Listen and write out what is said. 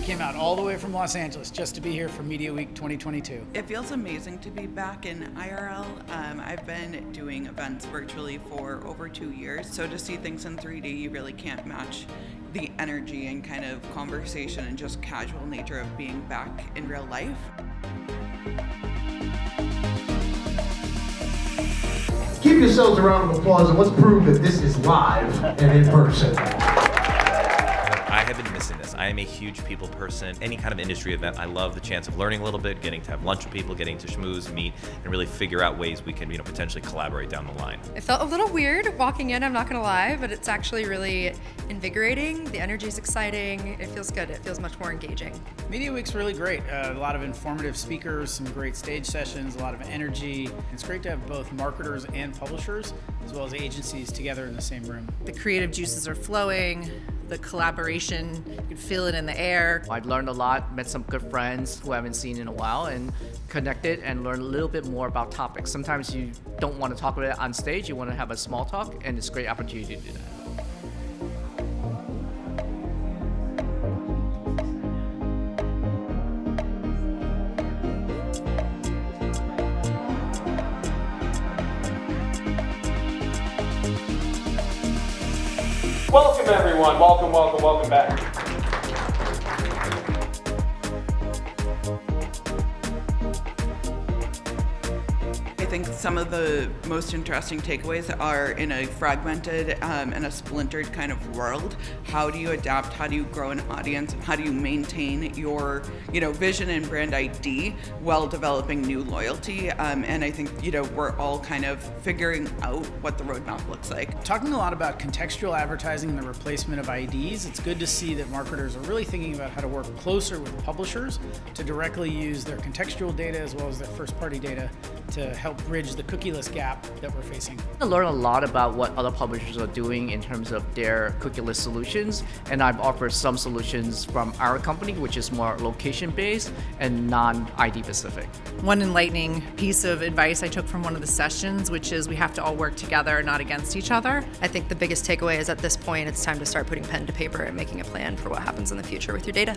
came out all the way from Los Angeles just to be here for Media Week 2022. It feels amazing to be back in IRL. Um, I've been doing events virtually for over two years, so to see things in 3D, you really can't match the energy and kind of conversation and just casual nature of being back in real life. Give yourselves a round of applause and let's prove that this is live and in person. I have been missing this. I am a huge people person. Any kind of industry event, I love the chance of learning a little bit, getting to have lunch with people, getting to schmooze, meet, and really figure out ways we can, you know, potentially collaborate down the line. It felt a little weird walking in, I'm not gonna lie, but it's actually really invigorating. The energy is exciting. It feels good. It feels much more engaging. Media Week's really great. Uh, a lot of informative speakers, some great stage sessions, a lot of energy. It's great to have both marketers and publishers, as well as agencies together in the same room. The creative juices are flowing the collaboration, you can feel it in the air. I've learned a lot, met some good friends who I haven't seen in a while and connected and learned a little bit more about topics. Sometimes you don't want to talk about it on stage, you want to have a small talk and it's a great opportunity to do that. Welcome everyone, welcome, welcome, welcome back. Think some of the most interesting takeaways are in a fragmented um, and a splintered kind of world. How do you adapt? How do you grow an audience? How do you maintain your, you know, vision and brand ID while developing new loyalty? Um, and I think, you know, we're all kind of figuring out what the roadmap looks like. Talking a lot about contextual advertising and the replacement of IDs, it's good to see that marketers are really thinking about how to work closer with publishers to directly use their contextual data as well as their first party data to help bridge the cookieless gap that we're facing. I learned a lot about what other publishers are doing in terms of their cookieless solutions, and I've offered some solutions from our company, which is more location-based and non-ID specific. One enlightening piece of advice I took from one of the sessions, which is we have to all work together, not against each other. I think the biggest takeaway is at this point, it's time to start putting pen to paper and making a plan for what happens in the future with your data.